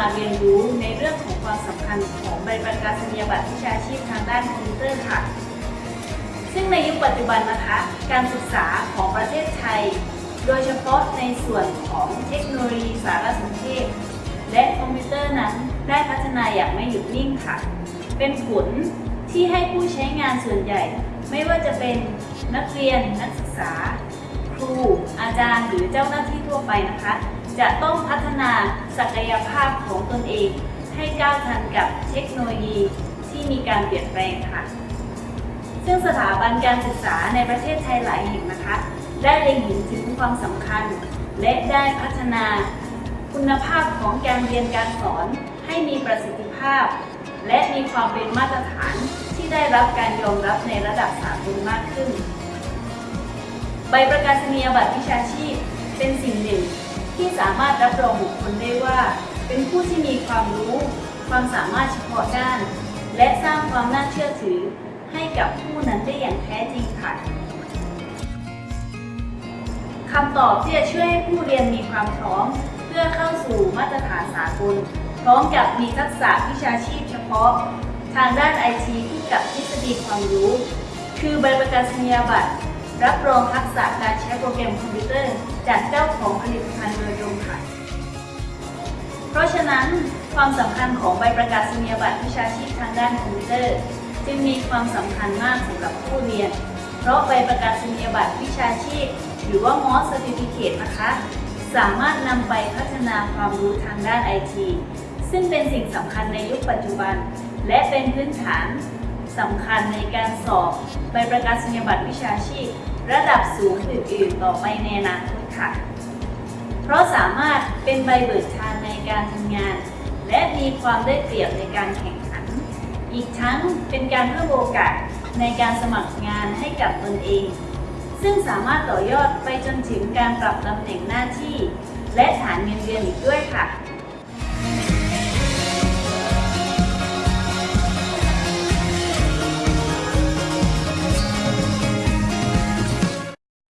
เราจะมาเรียนรู้ในเรื่องของความสำคัญของใบประกาศนียบัตรวิชาชีพทางด้านคอมพิวเตอร์ค่ะ ซึ่งในยุคปัจจุบันนะคะ การศึกษาของประเทศไทย โดยเฉพาะในส่วนของเทคโนโลยีสารสนเทศ และคอมพิวเตอร์นั้นได้พัฒนาอย่างไม่หยุดนิ่งค่ะ เป็นผลที่ให้ผู้ใช้งานส่วนใหญ่ ไม่ว่าจะเป็นนักเรียนนักศึกษา ครู อาจารย์หรือเจ้าหน้าที่ทั่วไปนะคะ จะต้องพัฒนา ศักยภาพของตนเอง ให้ก้าวทันกับเทคโนโลยีที่มีการเปลี่ยนแปลงค่ะ ซึ่งสถาบันการศึกษาในประเทศไทยหลายแห่งนะคะ ได้เล็งเห็นถึงความสำคัญ และได้พัฒนาคุณภาพของการเรียนการสอนให้มีประสิทธิภาพ และมีความเป็นมาตรฐานที่ได้รับการยอมรับในระดับสากลมากขึ้น ใบประกาศนียบัตรวิชาชีพเป็นสิ่งหนึ่ง สามารถรับรองบุคคลได้ว่า เป็นผู้ที่มีความรู้ ความสามารถเฉพาะด้าน และสร้างความน่าเชื่อถือ ให้กับผู้นั้นได้อย่างแท้จริงค่ะคำตอบที่จะช่วยให้ผู้เรียนมีความพร้อม เพื่อเข้าสู่มาตรฐานสากลพร้อมกับมีทักษะวิชาชีพเฉพาะ ทางด้านไอทีคู่กับทฤษฎีความรู้ คือใบประกาศนียบัตร รับรองทักษะการใช้โปรแกรมคอมพิวเตอร์ จากเจ้าของผลิตภัณฑ์โดยตรงค่ะ เพราะฉะนั้นความสำคัญของใบประกาศนียบัตรวิชาชีพทางด้านคอมพิวเตอร์ จึงมีความสำคัญมากสำหรับผู้เรียน เพราะใบประกาศนียบัตรวิชาชีพ หรือว่า MOS Certificate นะคะ สามารถนำไปพัฒนาความรู้ทางด้านไอทีซึ่งเป็นสิ่งสำคัญในยุคปัจจุบัน และเป็นพื้นฐาน สำคัญในการสอบใบประกาศนียบัตรวิชาชีพ ระดับสูงอื่นๆ ต่อไปในอนาคตค่ะ เพราะสามารถเป็นใบเบิกทางในการทำงาน และมีความได้เปรียบในการแข่งขัน อีกทั้งเป็นการเพิ่มโอกาสในการสมัครงานให้กับตนเอง ซึ่งสามารถต่อยอดไปจนถึงการปรับตำแหน่งหน้าที่ และฐานเงินเดือนอีกด้วยค่ะ